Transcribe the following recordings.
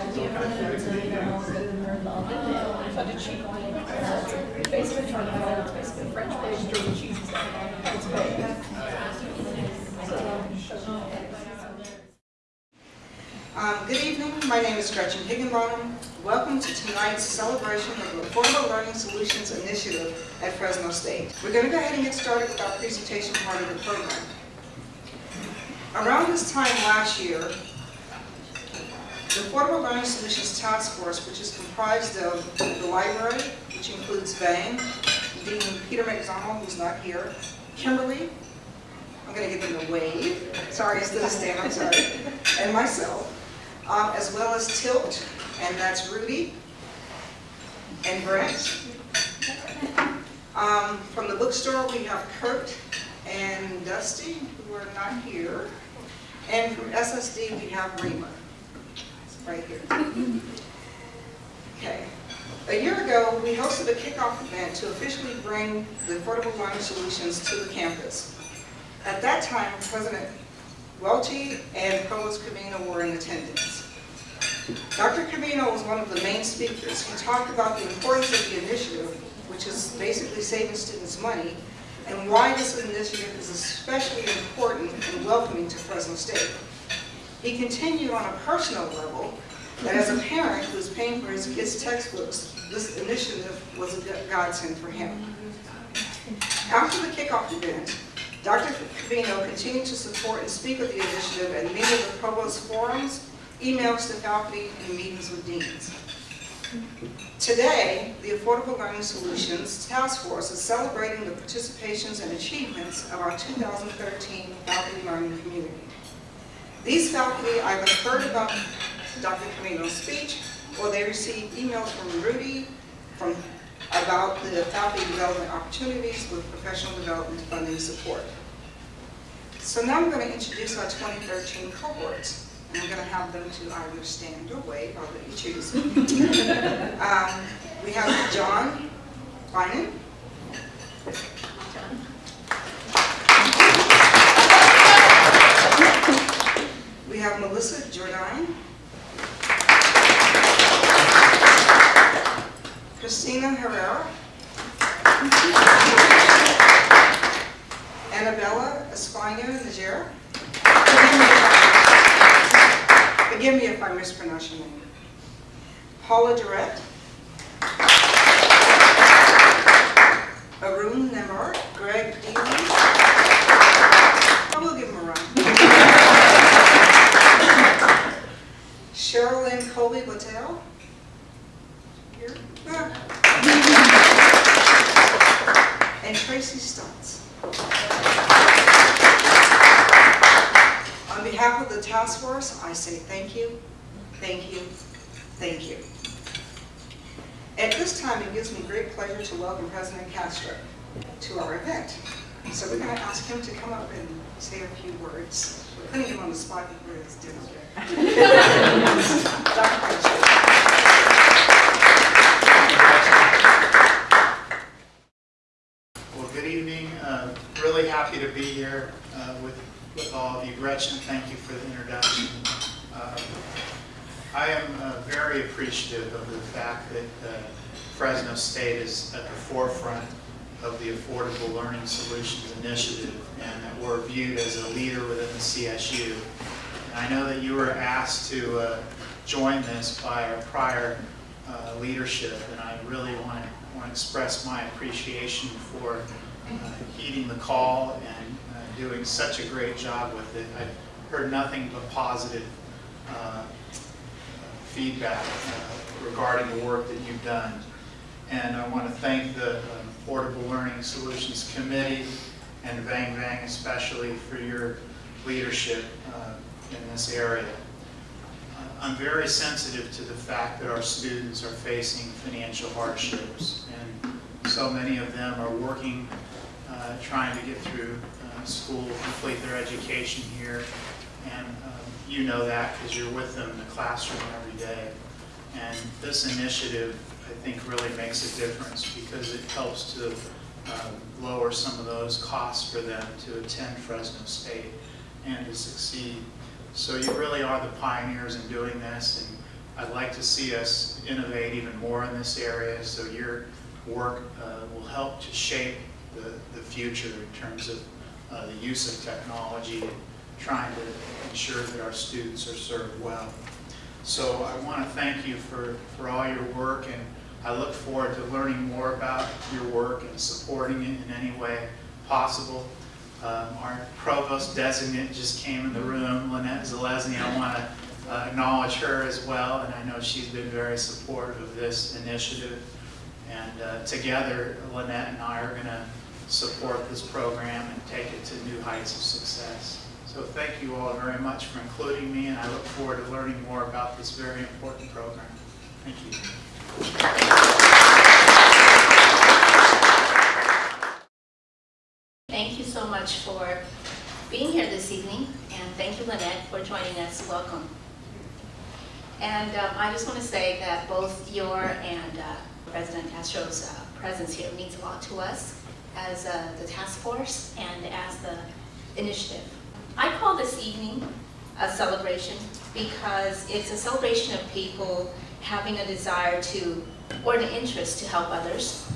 Um, Good evening, my name is Gretchen Higginbottom. Welcome to tonight's celebration of the Affordable Learning Solutions Initiative at Fresno State. We're going to go ahead and get started with our presentation part of the program. Around this time last year, the Affordable Learning Solutions Task Force, which is comprised of the library, which includes Vang, Dean Peter McDonald, who's not here, Kimberly, I'm going to give them a wave, sorry, instead of stand, I'm sorry, and myself, um, as well as Tilt, and that's Rudy, and Brent. Um, From the bookstore, we have Kurt and Dusty, who are not here. And from SSD, we have Rima, right here. Okay. A year ago, we hosted a kickoff event to officially bring the Affordable Learning Solutions to the campus. At that time, President Welty and Provost Covino were in attendance. Dr. Covino was one of the main speakers. He talked about the importance of the initiative, which is basically saving students money, and why this initiative is especially important and welcoming to Fresno State. He continued on a personal level that as a parent who is paying for his kids' textbooks, this initiative was a godsend for him. After the kickoff event, Dr. Covino continued to support and speak of the initiative at many of the provost forums, emails to faculty, and meetings with deans. Today, the Affordable Learning Solutions Task Force is celebrating the participations and achievements of our 2013 faculty learning community. These faculty either heard about Dr. Covino's speech, or they received emails from Rudy from, about the faculty development opportunities with professional development funding support. So now I'm going to introduce our 2013 cohorts. And I'm going to have them to either stand or wave, I'll let you choose. um, we have John Bynum. Melissa Jordan. Christina Herrera. Annabella Espana Najera. Forgive me if I mispronounce your name. Paula Durrett. Arun Nemar. Greg Dealey. I will give him a run. Sherilyn Colby Patel. Here. Ah. And Tracy Stotts. On behalf of the task force, I say thank you, thank you, thank you. At this time, it gives me great pleasure to welcome President Castro to our event. So we're going to ask him to come up and say a few words. We're putting him on the spot for his dinner. Dr. Well, good evening. Uh, Really happy to be here uh, with with all of you. Gretchen, thank you for the introduction. Uh, I am uh, very appreciative of the fact that uh, Fresno State is at the forefront of the Affordable Learning Solutions Initiative and that we're viewed as a leader within the CSU. And I know that you were asked to uh, join this by our prior uh, leadership and I really want to want to express my appreciation for uh, heeding the call and uh, doing such a great job with it. I've heard nothing but positive uh, feedback uh, regarding the work that you've done. And I want to thank the um, Affordable Learning Solutions Committee and Vang Vang especially for your leadership uh, in this area. Uh, I'm very sensitive to the fact that our students are facing financial hardships and so many of them are working uh, trying to get through uh, school, complete their education here. And um, you know that because you're with them in the classroom every day. And this initiative, I think, really makes a difference because it helps to uh, lower some of those costs for them to attend Fresno State and to succeed. So you really are the pioneers in doing this. And I'd like to see us innovate even more in this area, so your work uh, will help to shape the, the future in terms of uh, the use of technology and trying to ensure that our students are served well. So I want to thank you for, for all your work, and I look forward to learning more about your work and supporting it in any way possible. Um, Our provost designate just came in the room, Lynette Zelezny. I want to uh, acknowledge her as well, and I know she's been very supportive of this initiative. And uh, together, Lynette and I are going to support this program and take it to new heights of success. So thank you all very much for including me, and I look forward to learning more about this very important program. Thank you. Thank you so much for being here this evening, and thank you, Lynette, for joining us. Welcome. And um, I just want to say that both your and uh, President Castro's uh, presence here means a lot to us as uh, the task force and as the initiative. I call this evening a celebration because it's a celebration of people having a desire to, or an interest to help others,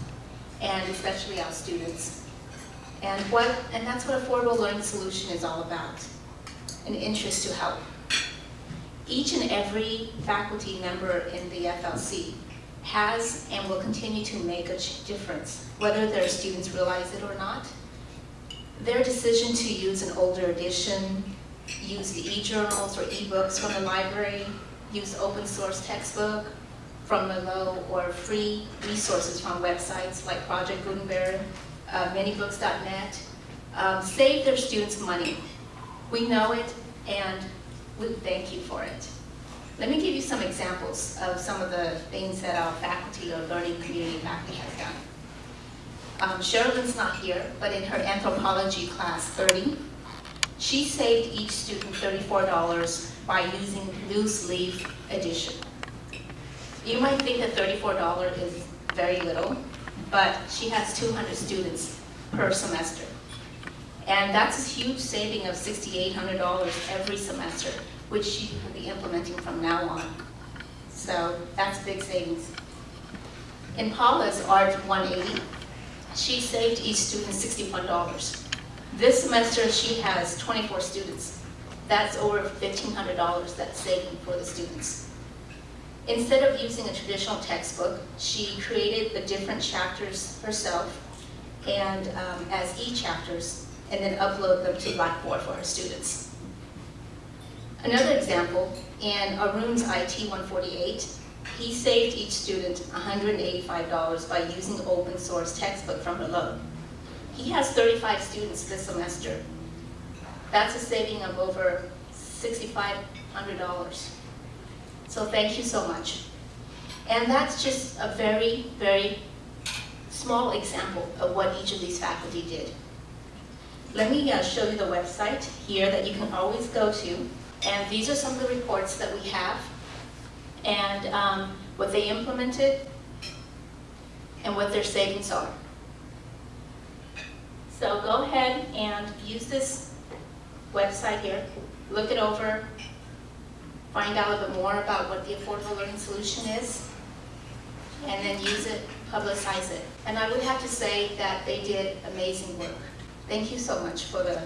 and especially our students. And what, and that's what Affordable Learning Solution is all about, an interest to help. Each and every faculty member in the FLC has and will continue to make a difference, whether their students realize it or not. Their decision to use an older edition, use the e-journals or e-books from the library, use open source textbook from Merlot, or free resources from websites like Project Gutenberg, uh, manybooks.net, um, save their students money. We know it, and we thank you for it. Let me give you some examples of some of the things that our faculty or learning community faculty has done. Um, Sherilyn's not here, but in her anthropology class 30, she saved each student $34 by using loose leaf edition. You might think that $34 is very little, but she has 200 students per semester. And that's a huge saving of $6,800 every semester, which she will be implementing from now on. So that's big savings. In Paula's Art 180, she saved each student $61. This semester, she has 24 students. That's over $1,500 that's saving for the students. Instead of using a traditional textbook, she created the different chapters herself and um, as e-chapters, and then upload them to Blackboard for her students. Another example, in Arun's IT 148, he saved each student $185 by using open source textbook from Merlot. He has 35 students this semester. That's a saving of over $6,500. So thank you so much. And that's just a very, very small example of what each of these faculty did. Let me uh, show you the website here that you can always go to. And these are some of the reports that we have and um, what they implemented and what their savings are. So go ahead and use this website here, look it over, find out a little bit more about what the Affordable Learning Solution is, and then use it, publicize it. And I would have to say that they did amazing work. Thank you so much for the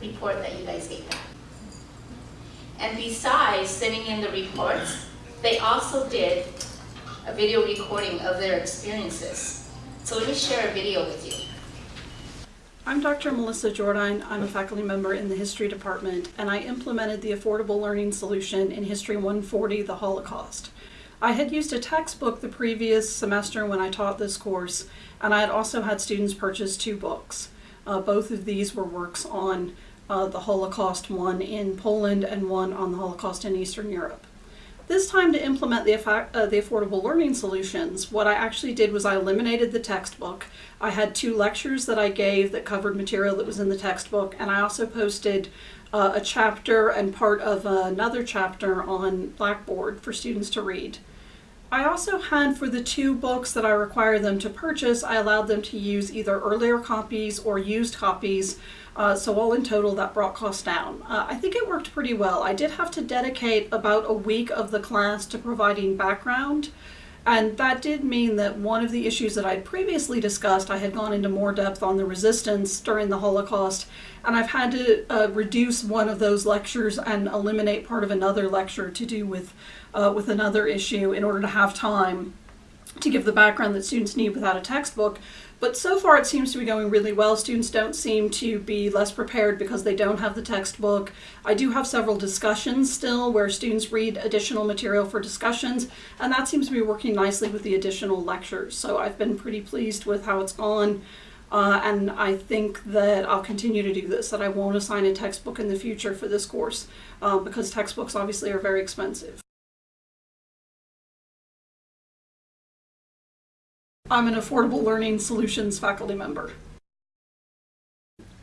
report that you guys gave back. And besides sending in the reports, they also did a video recording of their experiences. So let me share a video with you. I'm Dr. Melissa Jordan. I'm a faculty member in the History Department, and I implemented the Affordable Learning Solution in History 140, the Holocaust. I had used a textbook the previous semester when I taught this course, and I had also had students purchase two books. Uh, both of these were works on uh, the Holocaust, one in Poland and one on the Holocaust in Eastern Europe. This time to implement the, uh, the affordable learning solutions, what I actually did was I eliminated the textbook. I had two lectures that I gave that covered material that was in the textbook, and I also posted uh, a chapter and part of another chapter on Blackboard for students to read. I also had for the two books that I require them to purchase, I allowed them to use either earlier copies or used copies. Uh, so all in total, that brought costs down. Uh, I think it worked pretty well. I did have to dedicate about a week of the class to providing background. And that did mean that one of the issues that I'd previously discussed, I had gone into more depth on the resistance during the Holocaust, and I've had to uh, reduce one of those lectures and eliminate part of another lecture to do with, uh, with another issue in order to have time to give the background that students need without a textbook. But so far it seems to be going really well. Students don't seem to be less prepared because they don't have the textbook. I do have several discussions still where students read additional material for discussions, and that seems to be working nicely with the additional lectures. So I've been pretty pleased with how it's gone. Uh, and I think that I'll continue to do this, that I won't assign a textbook in the future for this course uh, because textbooks obviously are very expensive. I'm an Affordable Learning Solutions faculty member.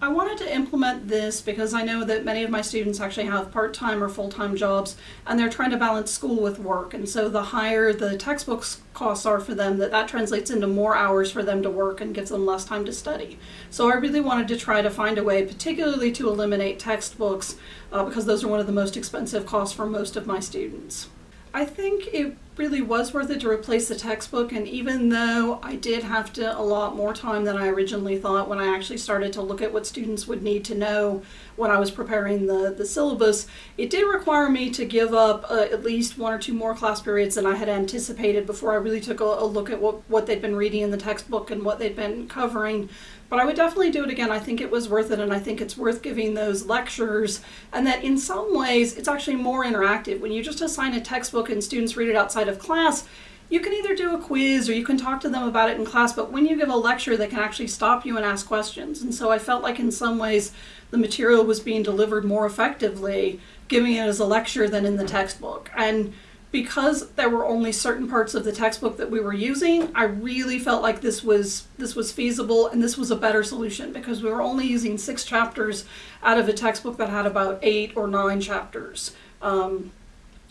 I wanted to implement this because I know that many of my students actually have part-time or full-time jobs and they're trying to balance school with work and so the higher the textbooks costs are for them that that translates into more hours for them to work and gives them less time to study. So I really wanted to try to find a way particularly to eliminate textbooks uh, because those are one of the most expensive costs for most of my students. I think it really was worth it to replace the textbook and even though I did have to allot more time than I originally thought when I actually started to look at what students would need to know when I was preparing the, the syllabus, it did require me to give up uh, at least one or two more class periods than I had anticipated before I really took a, a look at what, what they'd been reading in the textbook and what they'd been covering. But I would definitely do it again. I think it was worth it, and I think it's worth giving those lectures. And that in some ways, it's actually more interactive. When you just assign a textbook and students read it outside of class, you can either do a quiz or you can talk to them about it in class, but when you give a lecture, they can actually stop you and ask questions. And so I felt like in some ways the material was being delivered more effectively giving it as a lecture than in the textbook. And because there were only certain parts of the textbook that we were using, I really felt like this was this was feasible and this was a better solution because we were only using six chapters out of a textbook that had about eight or nine chapters. Um,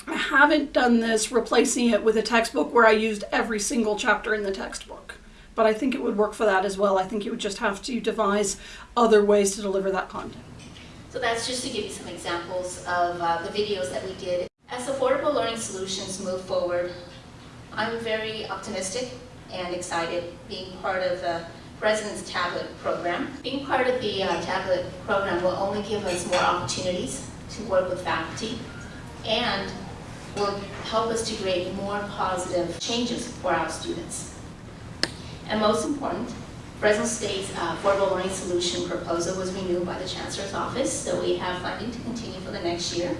I haven't done this replacing it with a textbook where I used every single chapter in the textbook, but I think it would work for that as well. I think you would just have to devise other ways to deliver that content. So that's just to give you some examples of uh, the videos that we did. As Affordable Learning Solutions move forward, I'm very optimistic and excited being part of the President's Tablet Program. Being part of the uh, tablet program will only give us more opportunities to work with faculty and will help us to create more positive changes for our students. And most important, Fresno State's uh, Affordable Learning Solution proposal was renewed by the Chancellor's Office, so we have funding to continue for the next year.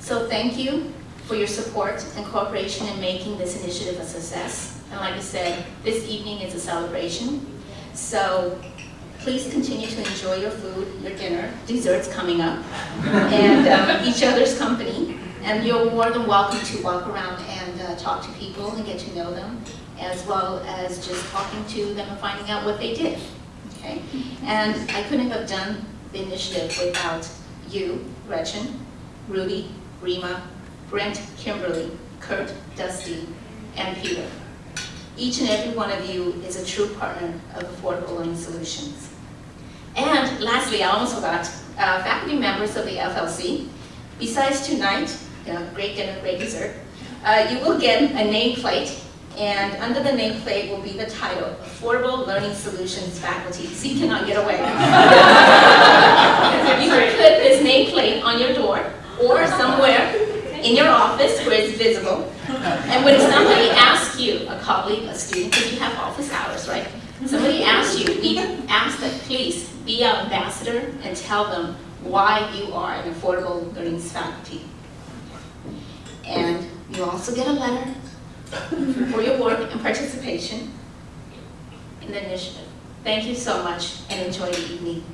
So thank you for your support and cooperation in making this initiative a success. And like I said, this evening is a celebration. So please continue to enjoy your food, your dinner, desserts coming up, and um, each other's company. And you're more than welcome to walk around and uh, talk to people and get to know them, as well as just talking to them and finding out what they did. Okay? And I couldn't have done the initiative without you, Gretchen, Rudy, Rima, Brent, Kimberly, Kurt, Dusty, and Peter. Each and every one of you is a true partner of Affordable Learning Solutions. And lastly, I almost forgot, uh, faculty members of the FLC, besides tonight, know, great dinner, great dessert, uh, you will get a nameplate, and under the nameplate will be the title, Affordable Learning Solutions Faculty. You cannot get away. you can put this nameplate on your door, or somewhere in your office where it's visible. And when somebody asks you, a colleague, a student, because you have office hours, right? Somebody asks you, we ask that please be our ambassador and tell them why you are an affordable learning faculty. And you also get a letter for your work and participation in the initiative. Thank you so much and enjoy the evening.